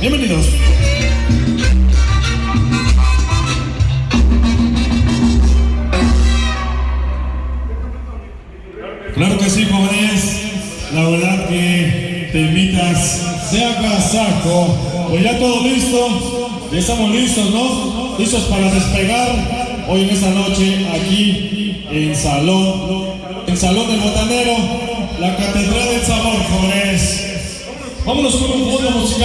Bienvenidos. Claro que sí, jóvenes. La verdad que te invitas, sea casaco. Pues ya todo listo. Ya estamos listos, ¿no? Listos para despegar hoy en esta noche aquí en Salón, en Salón del Botanero, la Catedral del Sabor. Vámonos con un fondo musical.